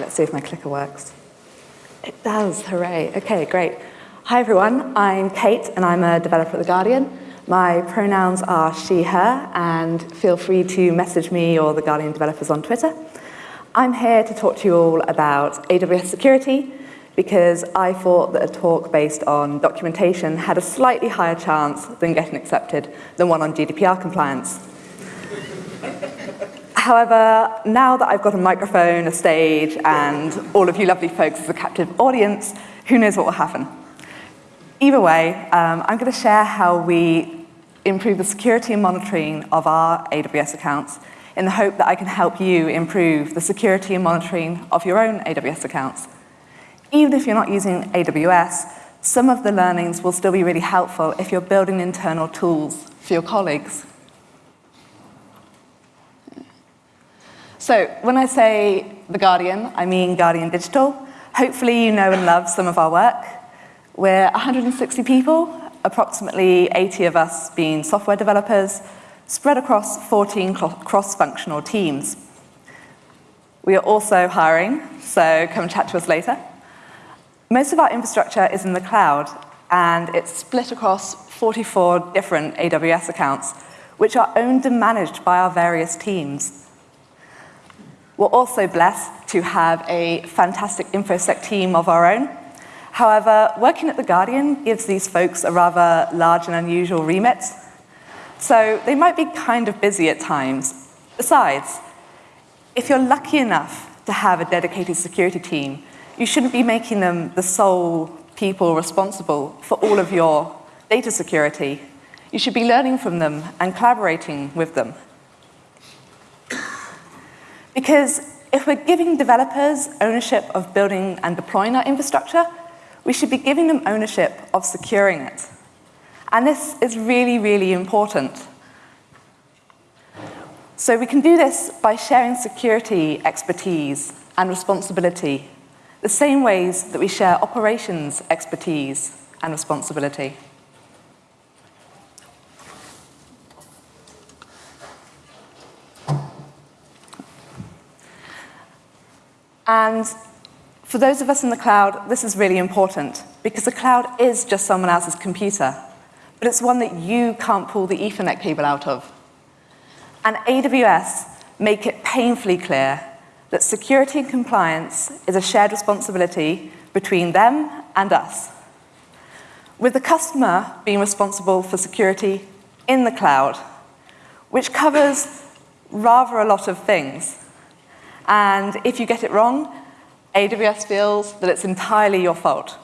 let's see if my clicker works. It does, hooray. Okay, great. Hi everyone, I'm Kate and I'm a developer at The Guardian. My pronouns are she, her, and feel free to message me or The Guardian developers on Twitter. I'm here to talk to you all about AWS security because I thought that a talk based on documentation had a slightly higher chance than getting accepted than one on GDPR compliance. However, now that I've got a microphone, a stage, and all of you lovely folks as a captive audience, who knows what will happen. Either way, um, I'm going to share how we improve the security and monitoring of our AWS accounts in the hope that I can help you improve the security and monitoring of your own AWS accounts. Even if you're not using AWS, some of the learnings will still be really helpful if you're building internal tools for your colleagues. So when I say The Guardian, I mean Guardian Digital. Hopefully you know and love some of our work. We're 160 people, approximately 80 of us being software developers, spread across 14 cross-functional teams. We are also hiring, so come chat to us later. Most of our infrastructure is in the cloud, and it's split across 44 different AWS accounts, which are owned and managed by our various teams. We're also blessed to have a fantastic InfoSec team of our own. However, working at The Guardian gives these folks a rather large and unusual remit. So they might be kind of busy at times. Besides, if you're lucky enough to have a dedicated security team, you shouldn't be making them the sole people responsible for all of your data security. You should be learning from them and collaborating with them. Because if we're giving developers ownership of building and deploying our infrastructure, we should be giving them ownership of securing it. And this is really, really important. So we can do this by sharing security expertise and responsibility, the same ways that we share operations expertise and responsibility. And for those of us in the cloud, this is really important because the cloud is just someone else's computer, but it's one that you can't pull the Ethernet cable out of. And AWS make it painfully clear that security and compliance is a shared responsibility between them and us. With the customer being responsible for security in the cloud, which covers rather a lot of things. And if you get it wrong, AWS feels that it's entirely your fault.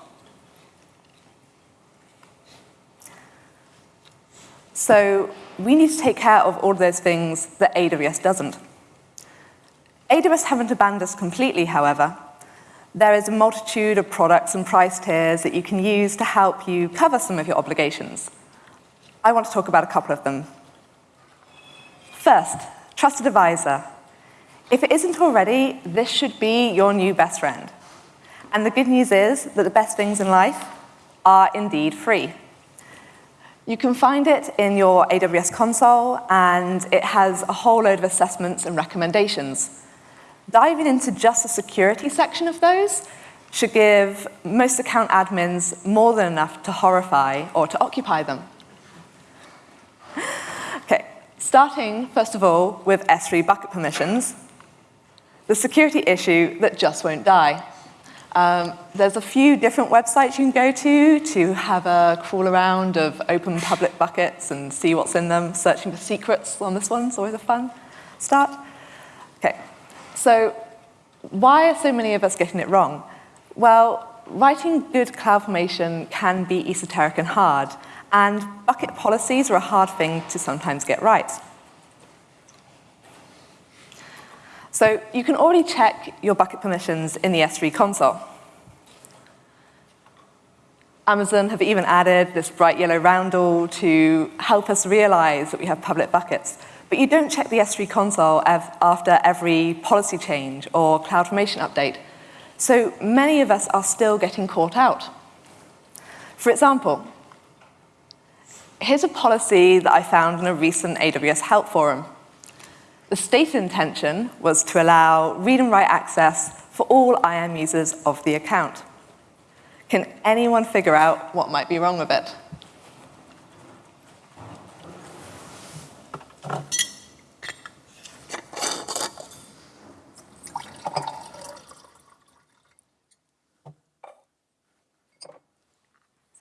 So we need to take care of all those things that AWS doesn't. AWS haven't abandoned us completely, however. There is a multitude of products and price tiers that you can use to help you cover some of your obligations. I want to talk about a couple of them. First, Trusted Advisor if it isn't already, this should be your new best friend. And the good news is that the best things in life are indeed free. You can find it in your AWS console, and it has a whole load of assessments and recommendations. Diving into just the security section of those should give most account admins more than enough to horrify or to occupy them. okay, starting, first of all, with S3 bucket permissions the security issue that just won't die. Um, there's a few different websites you can go to to have a crawl around of open public buckets and see what's in them. Searching for secrets on this one is always a fun start. Okay, so why are so many of us getting it wrong? Well, writing good CloudFormation can be esoteric and hard, and bucket policies are a hard thing to sometimes get right. So you can already check your bucket permissions in the S3 console. Amazon have even added this bright yellow roundel to help us realize that we have public buckets. But you don't check the S3 console after every policy change or CloudFormation update. So many of us are still getting caught out. For example, here's a policy that I found in a recent AWS help forum. The state intention was to allow read and write access for all IAM users of the account. Can anyone figure out what might be wrong with it?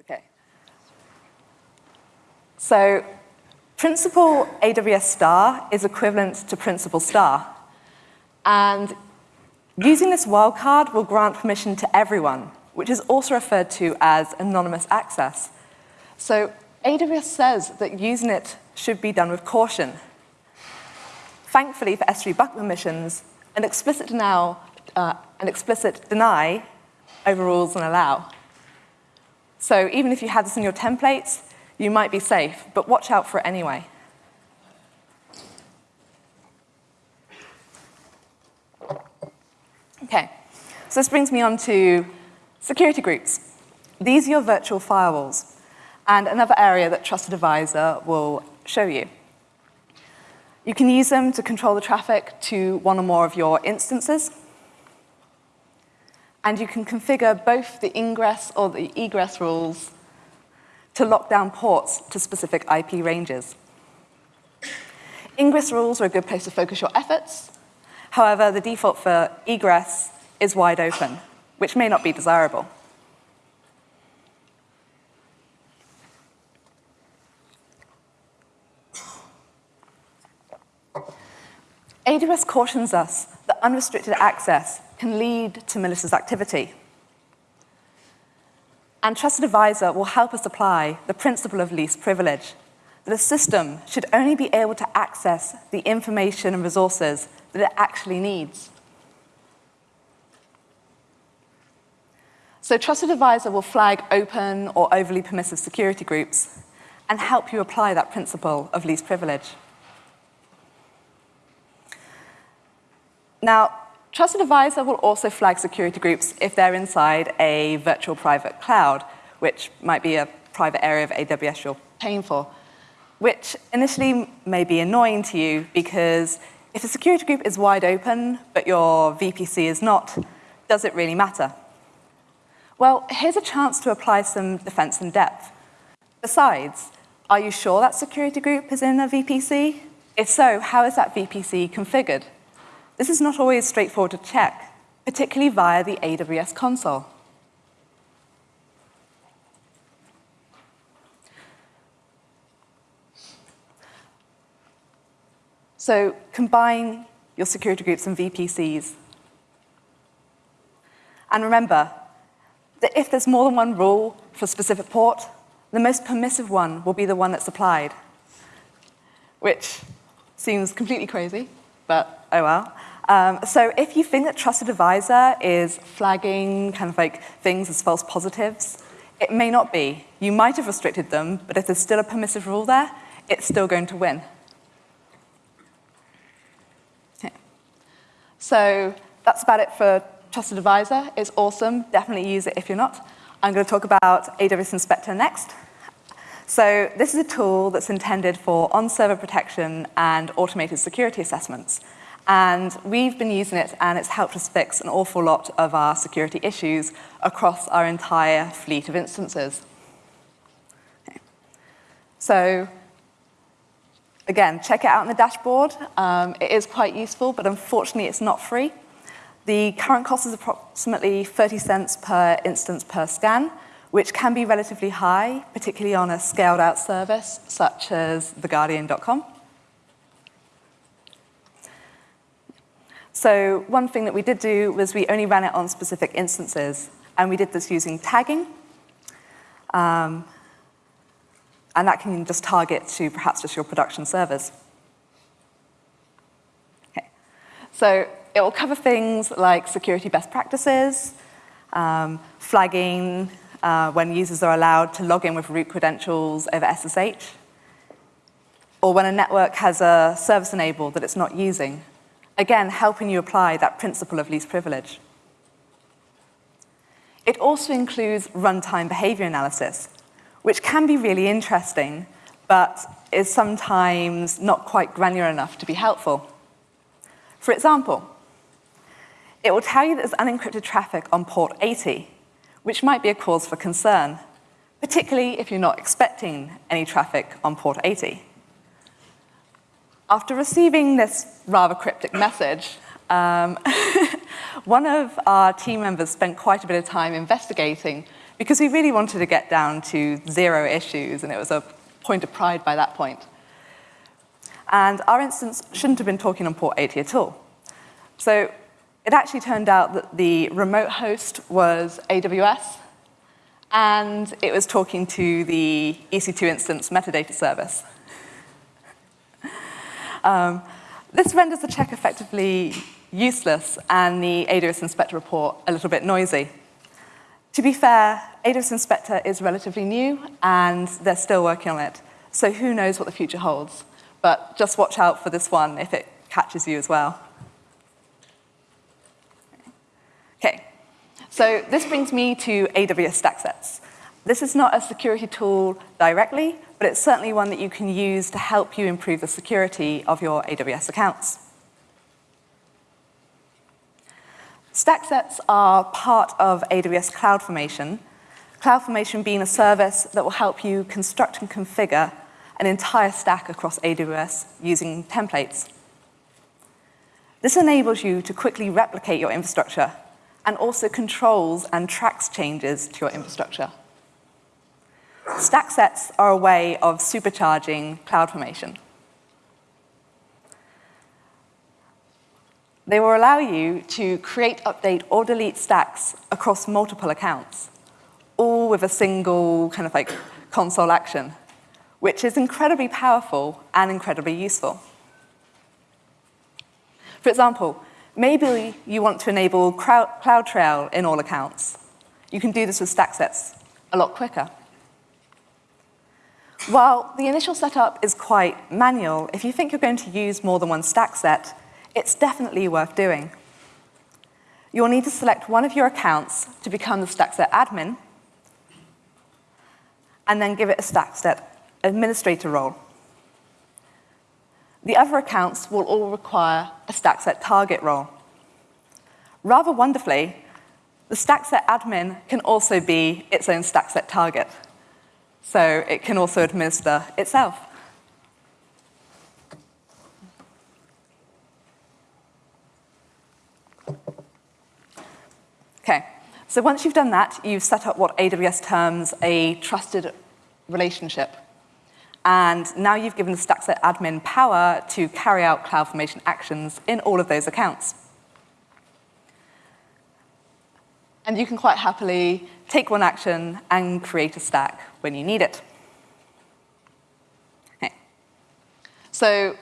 Okay. So principal AWS star is equivalent to principal star. And using this wildcard will grant permission to everyone, which is also referred to as anonymous access. So AWS says that using it should be done with caution. Thankfully for S3 bucket permissions, an explicit, denial, uh, an explicit deny overrules an allow. So even if you had this in your templates, you might be safe, but watch out for it anyway. Okay, so this brings me on to security groups. These are your virtual firewalls, and another area that Trusted Advisor will show you. You can use them to control the traffic to one or more of your instances, and you can configure both the ingress or the egress rules to lock down ports to specific IP ranges. Ingress rules are a good place to focus your efforts, However, the default for egress is wide open, which may not be desirable. AWS cautions us that unrestricted access can lead to malicious activity. And Trusted Advisor will help us apply the principle of least privilege, that a system should only be able to access the information and resources that it actually needs. So Trusted Advisor will flag open or overly permissive security groups and help you apply that principle of least privilege. Now, Trusted Advisor will also flag security groups if they're inside a virtual private cloud, which might be a private area of AWS you're paying for, which initially may be annoying to you because if a security group is wide open, but your VPC is not, does it really matter? Well, here's a chance to apply some defense in depth. Besides, are you sure that security group is in a VPC? If so, how is that VPC configured? This is not always straightforward to check, particularly via the AWS console. So combine your security groups and VPCs. And remember that if there's more than one rule for a specific port, the most permissive one will be the one that's applied, which seems completely crazy, but oh well. Um, so if you think that Trusted Advisor is flagging kind of like things as false positives, it may not be. You might have restricted them, but if there's still a permissive rule there, it's still going to win. So that's about it for Trusted Advisor. It's awesome. Definitely use it if you're not. I'm going to talk about AWS Inspector next. So this is a tool that's intended for on-server protection and automated security assessments. And we've been using it, and it's helped us fix an awful lot of our security issues across our entire fleet of instances. Okay. So Again, check it out in the dashboard. Um, it is quite useful, but unfortunately it's not free. The current cost is approximately 30 cents per instance per scan, which can be relatively high, particularly on a scaled out service such as theguardian.com. So one thing that we did do was we only ran it on specific instances, and we did this using tagging. Um, and that can just target to perhaps just your production servers. Okay. So it will cover things like security best practices, um, flagging uh, when users are allowed to log in with root credentials over SSH, or when a network has a service enabled that it's not using. Again, helping you apply that principle of least privilege. It also includes runtime behavior analysis, which can be really interesting, but is sometimes not quite granular enough to be helpful. For example, it will tell you that there's unencrypted traffic on port 80, which might be a cause for concern, particularly if you're not expecting any traffic on port 80. After receiving this rather cryptic message, um, one of our team members spent quite a bit of time investigating because we really wanted to get down to zero issues, and it was a point of pride by that point. And our instance shouldn't have been talking on port 80 at all. So it actually turned out that the remote host was AWS, and it was talking to the EC2 instance metadata service. um, this renders the check effectively useless and the AWS Inspector report a little bit noisy. To be fair, AWS Inspector is relatively new and they're still working on it. So who knows what the future holds. But just watch out for this one if it catches you as well. Okay, so this brings me to AWS StackSets. This is not a security tool directly, but it's certainly one that you can use to help you improve the security of your AWS accounts. StackSets are part of AWS CloudFormation, CloudFormation being a service that will help you construct and configure an entire stack across AWS using templates. This enables you to quickly replicate your infrastructure and also controls and tracks changes to your infrastructure. Stack sets are a way of supercharging CloudFormation. They will allow you to create, update, or delete stacks across multiple accounts, all with a single kind of like console action, which is incredibly powerful and incredibly useful. For example, maybe you want to enable CloudTrail in all accounts. You can do this with stack sets a lot quicker. While the initial setup is quite manual, if you think you're going to use more than one stack set, it's definitely worth doing. You'll need to select one of your accounts to become the stack set admin, and then give it a stack set administrator role. The other accounts will all require a StackSet target role. Rather wonderfully, the StackSet admin can also be its own StackSet target. So it can also administer itself. Okay, so once you've done that, you've set up what AWS terms a trusted relationship. And now you've given the StackSet admin power to carry out CloudFormation actions in all of those accounts. And you can quite happily take one action and create a stack when you need it. Okay. So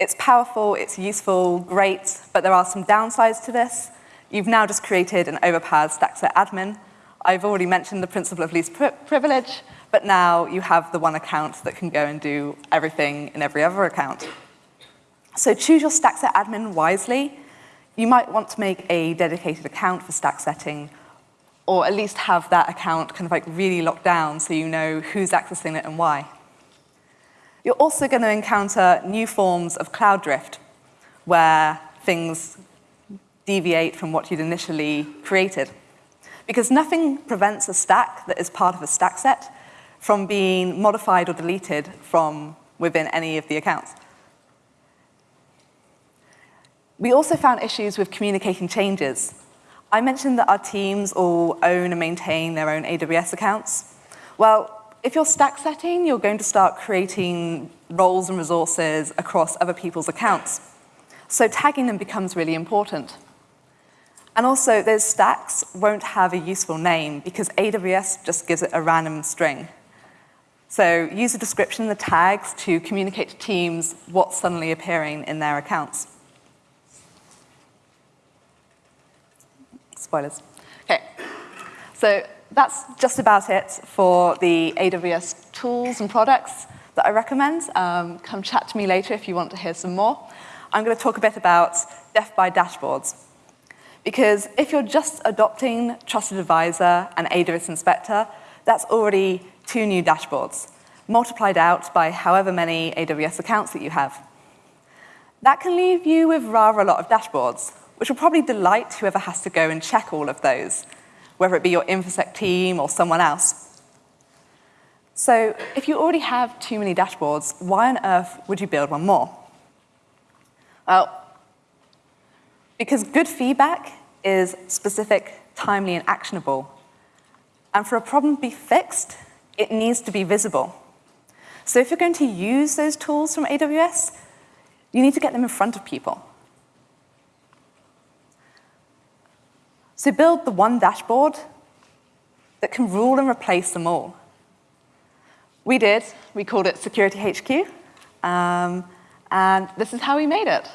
it's powerful, it's useful, great, but there are some downsides to this. You've now just created an overpowered StackSet admin. I've already mentioned the principle of least pri privilege, but now you have the one account that can go and do everything in every other account. So choose your StackSet admin wisely. You might want to make a dedicated account for stack setting, or at least have that account kind of like really locked down so you know who's accessing it and why. You're also going to encounter new forms of cloud drift, where things deviate from what you'd initially created. Because nothing prevents a stack that is part of a stack set from being modified or deleted from within any of the accounts. We also found issues with communicating changes. I mentioned that our teams all own and maintain their own AWS accounts. Well, if you're stack setting, you're going to start creating roles and resources across other people's accounts. So tagging them becomes really important. And also, those stacks won't have a useful name because AWS just gives it a random string. So use the description, the tags, to communicate to teams what's suddenly appearing in their accounts. Spoilers. Okay, so that's just about it for the AWS tools and products that I recommend. Um, come chat to me later if you want to hear some more. I'm going to talk a bit about Def by dashboards. Because if you're just adopting Trusted Advisor and AWS Inspector, that's already two new dashboards, multiplied out by however many AWS accounts that you have. That can leave you with rather a lot of dashboards, which will probably delight whoever has to go and check all of those, whether it be your InfoSec team or someone else. So if you already have too many dashboards, why on earth would you build one more? Well, because good feedback is specific, timely, and actionable. And for a problem to be fixed, it needs to be visible. So if you're going to use those tools from AWS, you need to get them in front of people. So build the one dashboard that can rule and replace them all. We did. We called it Security HQ. Um, and this is how we made it.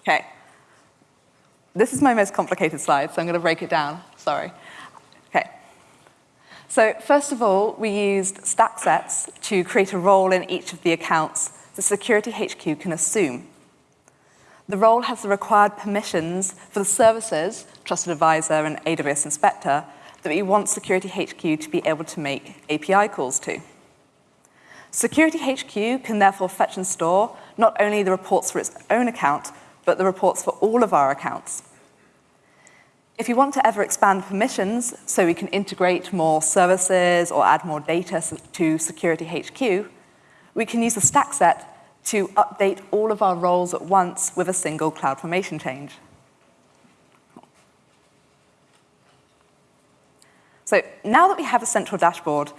Okay. This is my most complicated slide, so I'm going to break it down. Sorry. So first of all, we used stack sets to create a role in each of the accounts the Security HQ can assume. The role has the required permissions for the services, Trusted Advisor and AWS Inspector, that we want Security HQ to be able to make API calls to. Security HQ can therefore fetch and store not only the reports for its own account, but the reports for all of our accounts. If you want to ever expand permissions so we can integrate more services or add more data to Security HQ, we can use the stack set to update all of our roles at once with a single CloudFormation change. So now that we have a central dashboard,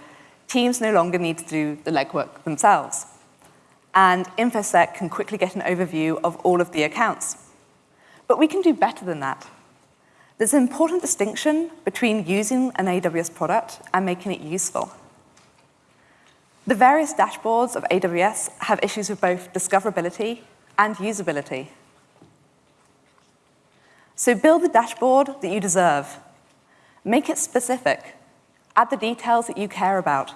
teams no longer need to do the legwork themselves. And InfoSec can quickly get an overview of all of the accounts. But we can do better than that. There's an important distinction between using an AWS product and making it useful. The various dashboards of AWS have issues with both discoverability and usability. So build the dashboard that you deserve. Make it specific. Add the details that you care about.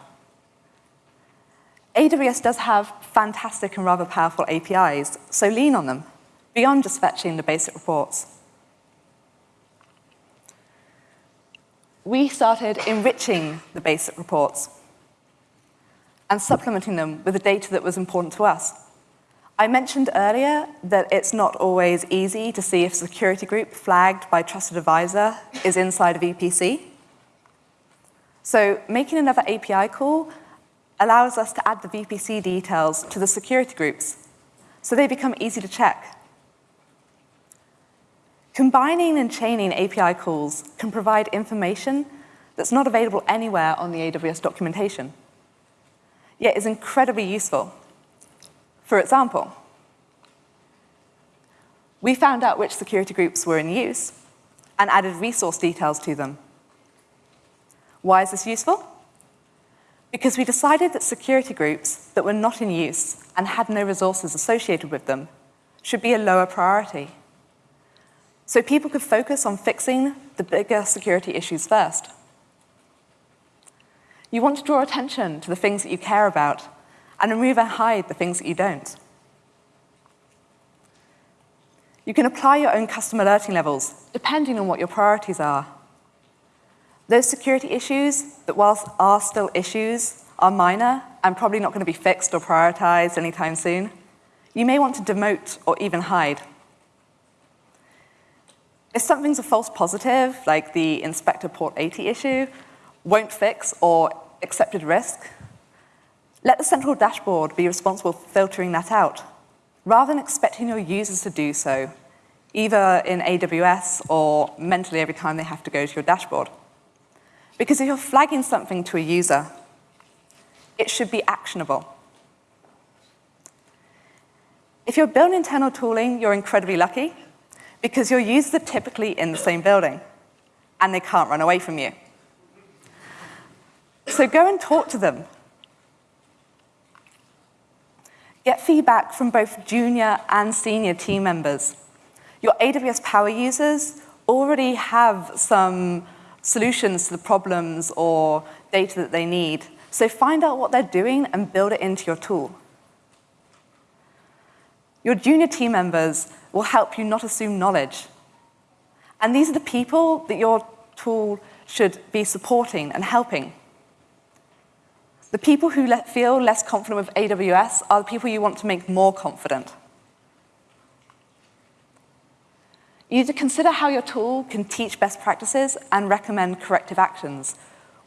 AWS does have fantastic and rather powerful APIs, so lean on them, beyond just fetching the basic reports. We started enriching the basic reports and supplementing them with the data that was important to us. I mentioned earlier that it's not always easy to see if a security group flagged by Trusted Advisor is inside of VPC. So making another API call allows us to add the VPC details to the security groups, so they become easy to check. Combining and chaining API calls can provide information that's not available anywhere on the AWS documentation yet is incredibly useful. For example, we found out which security groups were in use and added resource details to them. Why is this useful? Because we decided that security groups that were not in use and had no resources associated with them should be a lower priority. So people could focus on fixing the bigger security issues first. You want to draw attention to the things that you care about and remove and hide the things that you don't. You can apply your own custom alerting levels, depending on what your priorities are. Those security issues that, whilst are still issues, are minor and probably not going to be fixed or prioritized anytime soon. You may want to demote or even hide. If something's a false positive, like the inspector port 80 issue, won't fix or accepted risk, let the central dashboard be responsible for filtering that out, rather than expecting your users to do so, either in AWS or mentally every time they have to go to your dashboard. Because if you're flagging something to a user, it should be actionable. If you're building internal tooling, you're incredibly lucky because your users are typically in the same building and they can't run away from you. So go and talk to them. Get feedback from both junior and senior team members. Your AWS Power users already have some solutions to the problems or data that they need. So find out what they're doing and build it into your tool. Your junior team members will help you not assume knowledge. And these are the people that your tool should be supporting and helping. The people who feel less confident with AWS are the people you want to make more confident. You need to consider how your tool can teach best practices and recommend corrective actions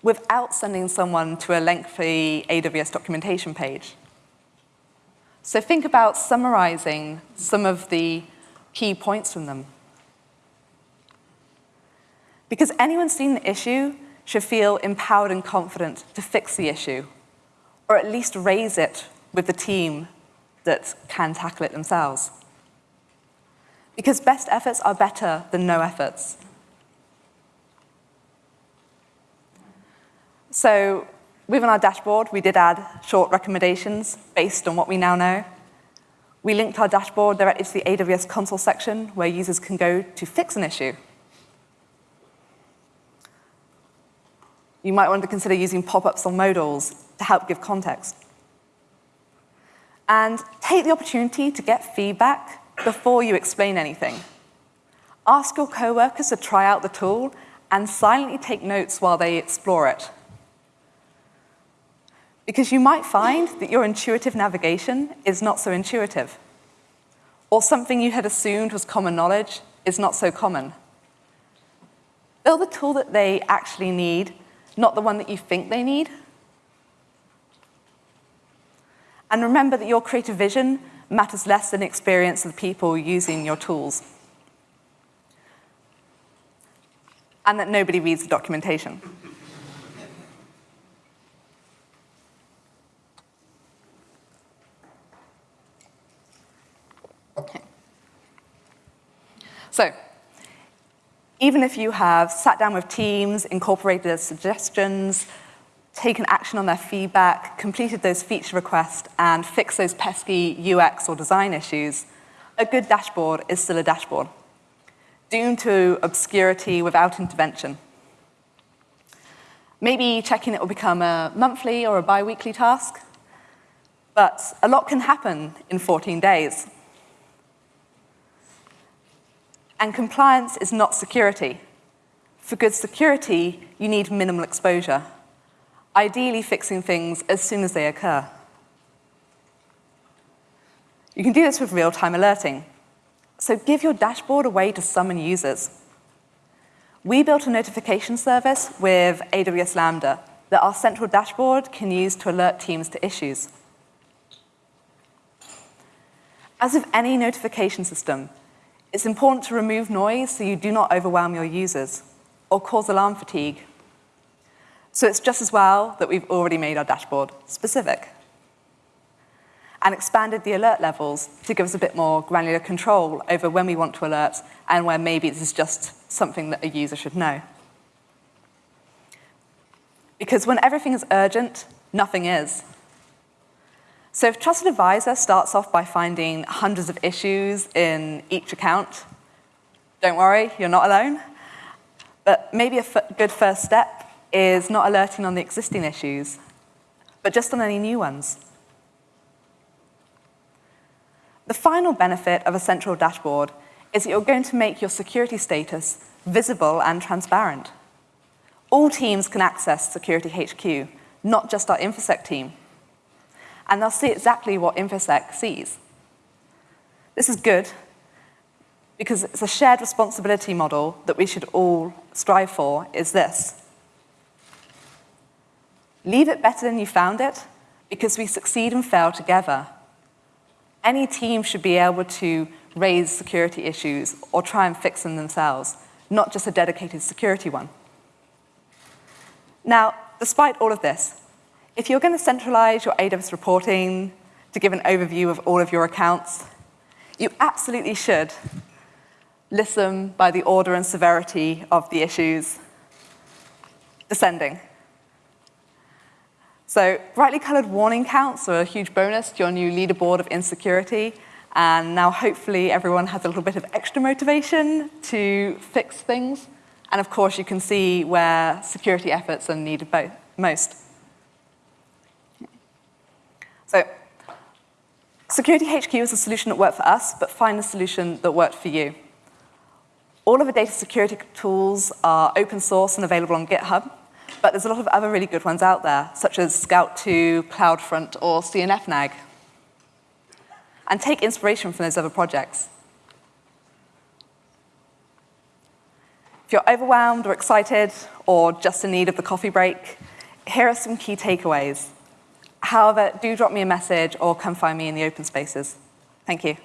without sending someone to a lengthy AWS documentation page. So think about summarizing some of the key points from them. Because anyone seeing the issue should feel empowered and confident to fix the issue, or at least raise it with the team that can tackle it themselves. Because best efforts are better than no efforts. So within our dashboard, we did add short recommendations based on what we now know. We linked our dashboard directly to the AWS console section where users can go to fix an issue. You might want to consider using pop-ups on modals to help give context. And take the opportunity to get feedback before you explain anything. Ask your coworkers to try out the tool and silently take notes while they explore it. Because you might find that your intuitive navigation is not so intuitive, or something you had assumed was common knowledge is not so common. Build the tool that they actually need, not the one that you think they need. And remember that your creative vision matters less than experience of the people using your tools. And that nobody reads the documentation. So, even if you have sat down with teams, incorporated their suggestions, taken action on their feedback, completed those feature requests, and fixed those pesky UX or design issues, a good dashboard is still a dashboard, doomed to obscurity without intervention. Maybe checking it will become a monthly or a bi-weekly task, but a lot can happen in 14 days. And compliance is not security. For good security, you need minimal exposure, ideally fixing things as soon as they occur. You can do this with real-time alerting. So give your dashboard a way to summon users. We built a notification service with AWS Lambda that our central dashboard can use to alert teams to issues. As with any notification system, it's important to remove noise so you do not overwhelm your users or cause alarm fatigue. So it's just as well that we've already made our dashboard specific and expanded the alert levels to give us a bit more granular control over when we want to alert and where maybe this is just something that a user should know. Because when everything is urgent, nothing is. So if Trusted Advisor starts off by finding hundreds of issues in each account, don't worry, you're not alone. But maybe a good first step is not alerting on the existing issues, but just on any new ones. The final benefit of a central dashboard is that you're going to make your security status visible and transparent. All teams can access Security HQ, not just our InfoSec team and they'll see exactly what InfoSec sees. This is good because it's a shared responsibility model that we should all strive for is this. Leave it better than you found it because we succeed and fail together. Any team should be able to raise security issues or try and fix them themselves, not just a dedicated security one. Now, despite all of this, if you're going to centralize your AWS reporting to give an overview of all of your accounts, you absolutely should list them by the order and severity of the issues descending. So brightly colored warning counts are a huge bonus to your new leaderboard of insecurity. And now hopefully everyone has a little bit of extra motivation to fix things. And of course, you can see where security efforts are needed most. So Security HQ is a solution that worked for us, but find a solution that worked for you. All of the data security tools are open source and available on GitHub, but there's a lot of other really good ones out there, such as Scout 2, CloudFront, or CNFNAG. And take inspiration from those other projects. If you're overwhelmed or excited or just in need of the coffee break, here are some key takeaways. However, do drop me a message or come find me in the open spaces. Thank you.